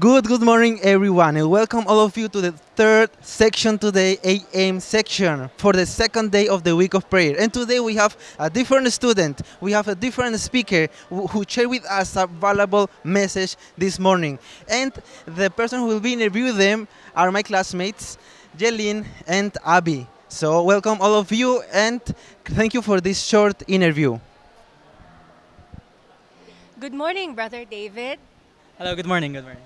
Good, good morning, everyone, and welcome all of you to the third section today, AM section, for the second day of the week of prayer. And today we have a different student, we have a different speaker who, who shared with us a valuable message this morning. And the person who will be interviewing them are my classmates, Jelin and Abby. So, welcome all of you, and thank you for this short interview. Good morning, Brother David. Hello, good morning, good morning.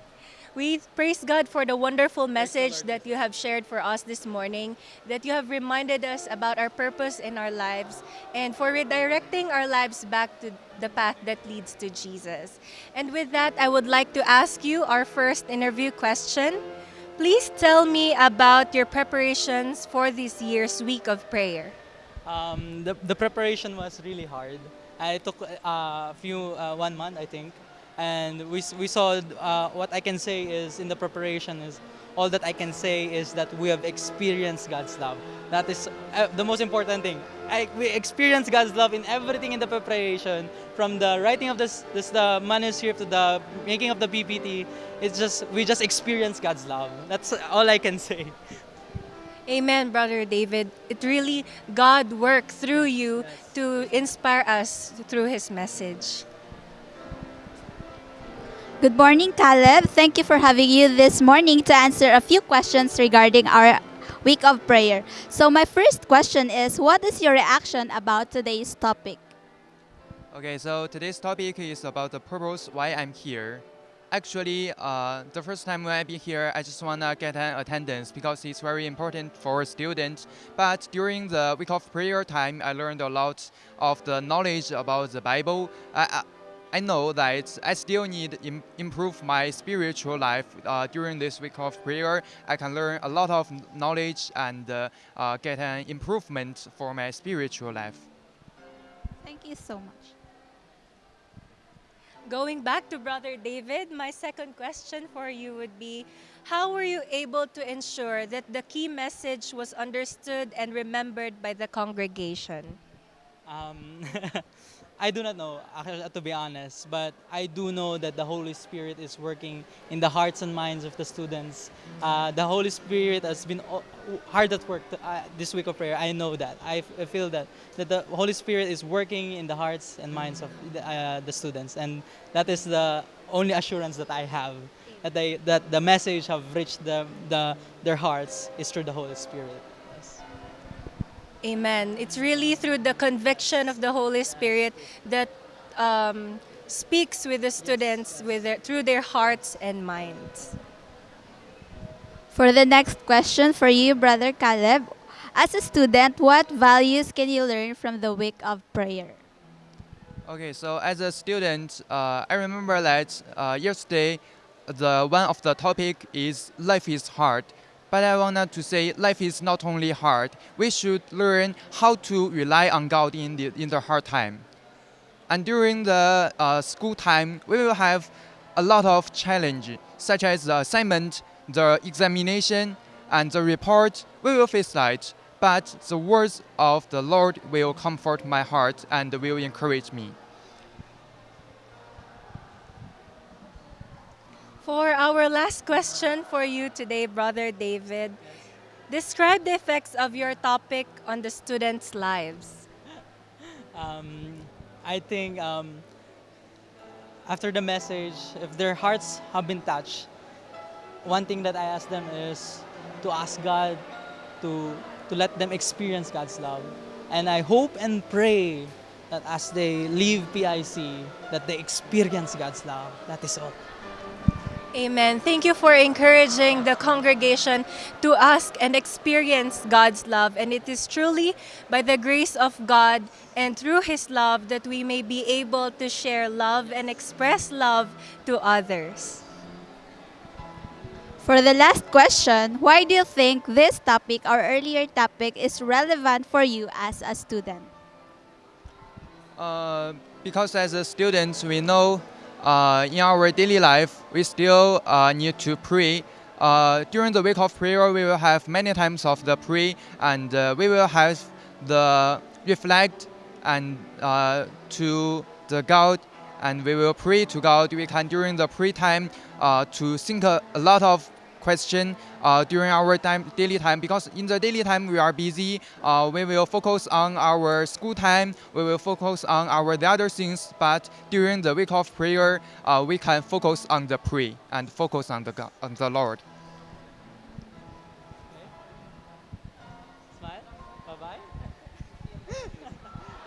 We praise God for the wonderful message that you have shared for us this morning, that you have reminded us about our purpose in our lives, and for redirecting our lives back to the path that leads to Jesus. And with that, I would like to ask you our first interview question. Please tell me about your preparations for this year's week of prayer. Um, the, the preparation was really hard. I took uh, a few, uh, one month, I think. And we, we saw, uh, what I can say is in the preparation is, all that I can say is that we have experienced God's love. That is uh, the most important thing. I, we experienced God's love in everything in the preparation, from the writing of this, this the manuscript to the making of the PPT. It's just we just experienced God's love. That's all I can say. Amen, Brother David. It really, God worked through you to inspire us through His message. Good morning, Caleb. Thank you for having you this morning to answer a few questions regarding our week of prayer. So, my first question is What is your reaction about today's topic? Okay, so today's topic is about the purpose why I'm here. Actually, uh, the first time when I've been here, I just wanna get an attendance because it's very important for students. But during the week of prayer time, I learned a lot of the knowledge about the Bible. I, I, I know that I still need Im- improve my spiritual life uh, during this week of prayer. I can learn a lot of knowledge and uh, uh, get an improvement for my spiritual life. Thank you so much. Going back to Brother David, my second question for you would be How were you able to ensure that the key message was understood and remembered by the congregation? Um, I do not know, to be honest, but I do know that the Holy Spirit is working in the hearts and minds of the students. Uh, the Holy Spirit has been hard at work to, uh, this week of prayer. I know that. I, feel that that the Holy Spirit is working in the hearts and minds of the, uh, the students, and that is the only assurance that I have that they that the message have reached the, the their hearts is through the Holy Spirit. Yes. Amen. It's really through the conviction of the Holy Spirit that um, speaks with the students with their, through their hearts and minds. For the next question for you, Brother Caleb, as a student, what values can you learn from the week of prayer? Okay, so as a student, uh, I remember that uh, yesterday, the one of the topic is life is hard. But I wanted to say life is not only hard. We should learn how to rely on God in the in the hard time. And during the uh, school time, we will have a lot of challenge, such as the assignment, the examination, and the report. We will face that. But the words of the Lord will comfort my heart and will encourage me. For our last question for you today, Brother David, describe the effects of your topic on the students' lives. um, I think um, after the message, if their hearts have been touched, one thing that I ask them is to ask God to to let them experience God's love, and I hope and pray that as they leave PIC, that they experience God's love. That is all. Amen. Thank you for encouraging the congregation to ask and experience God's love. And it is truly by the grace of God and through His love that we may be able to share love and express love to others. For the last question, why do you think this topic or earlier topic is relevant for you as a student? Uh, because as a student, we know uh, in our daily life, we still uh, need to pray. Uh, during the week of prayer, we will have many times of the pray, and uh, we will have the reflect and uh, to the God and we will pray to God. We can during the pray time uh, to think a, a lot of question uh, during our time daily time because in the daily time we are busy. Uh, we will focus on our school time. We will focus on our the other things. But during the week of prayer, uh, we can focus on the pray and focus on the God, on the Lord. Smile. Bye bye.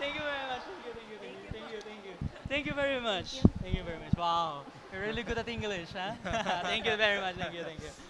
thank you very much. Thank you, thank you, thank you, thank you. Thank you very much. Thank you very much. Wow. You're really good at English, huh? thank you very much. Thank you, thank you.